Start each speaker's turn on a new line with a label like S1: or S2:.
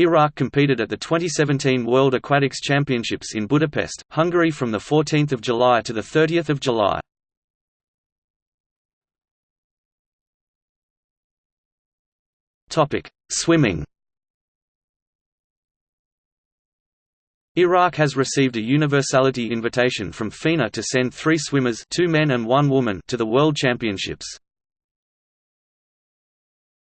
S1: Iraq competed at the 2017 World Aquatics Championships in Budapest, Hungary from 14 July to 30 July. Swimming Iraq has received a universality invitation from FINA to send three swimmers two men and one woman to the World Championships.